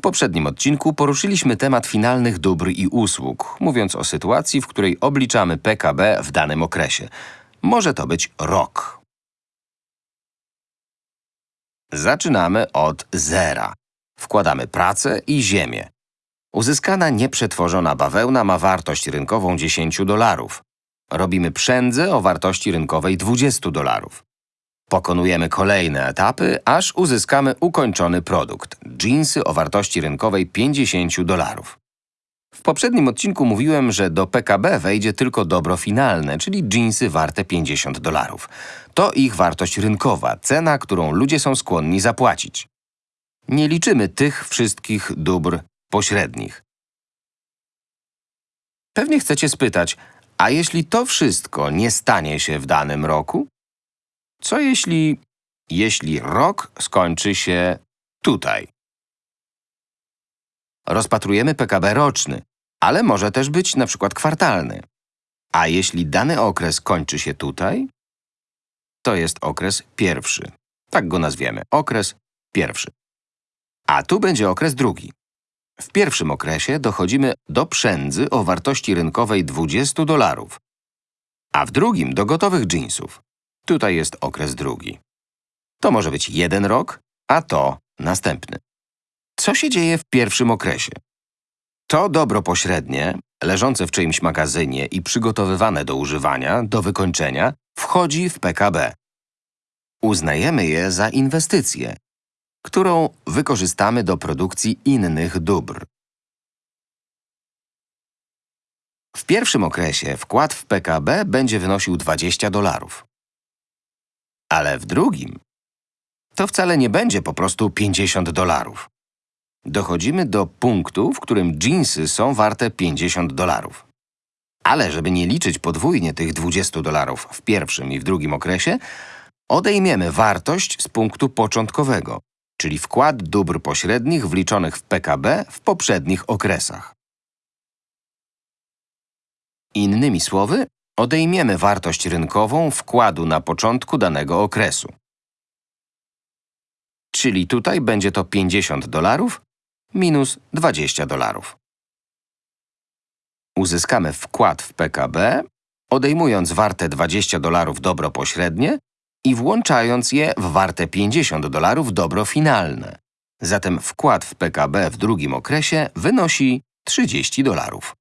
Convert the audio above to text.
W poprzednim odcinku poruszyliśmy temat finalnych dóbr i usług, mówiąc o sytuacji, w której obliczamy PKB w danym okresie. Może to być rok. Zaczynamy od zera. Wkładamy pracę i ziemię. Uzyskana nieprzetworzona bawełna ma wartość rynkową 10 dolarów. Robimy przędzę o wartości rynkowej 20 dolarów. Pokonujemy kolejne etapy, aż uzyskamy ukończony produkt – jeansy o wartości rynkowej 50 dolarów. W poprzednim odcinku mówiłem, że do PKB wejdzie tylko dobro finalne, czyli jeansy warte 50 dolarów. To ich wartość rynkowa, cena, którą ludzie są skłonni zapłacić. Nie liczymy tych wszystkich dóbr pośrednich. Pewnie chcecie spytać, a jeśli to wszystko nie stanie się w danym roku? Co jeśli… jeśli rok skończy się tutaj? Rozpatrujemy PKB roczny, ale może też być na przykład kwartalny. A jeśli dany okres kończy się tutaj? To jest okres pierwszy. Tak go nazwiemy. Okres pierwszy. A tu będzie okres drugi. W pierwszym okresie dochodzimy do przędzy o wartości rynkowej 20 dolarów, a w drugim do gotowych jeansów. Tutaj jest okres drugi. To może być jeden rok, a to następny. Co się dzieje w pierwszym okresie? To dobro pośrednie, leżące w czyimś magazynie i przygotowywane do używania, do wykończenia, wchodzi w PKB. Uznajemy je za inwestycję, którą wykorzystamy do produkcji innych dóbr. W pierwszym okresie wkład w PKB będzie wynosił 20 dolarów. Ale w drugim to wcale nie będzie po prostu 50 dolarów. Dochodzimy do punktu, w którym jeansy są warte 50 dolarów. Ale żeby nie liczyć podwójnie tych 20 dolarów w pierwszym i w drugim okresie, odejmiemy wartość z punktu początkowego, czyli wkład dóbr pośrednich wliczonych w PKB w poprzednich okresach. Innymi słowy, odejmiemy wartość rynkową wkładu na początku danego okresu. Czyli tutaj będzie to 50 dolarów minus 20 dolarów. Uzyskamy wkład w PKB, odejmując warte 20 dolarów dobro pośrednie i włączając je w warte 50 dolarów dobro finalne. Zatem wkład w PKB w drugim okresie wynosi 30 dolarów.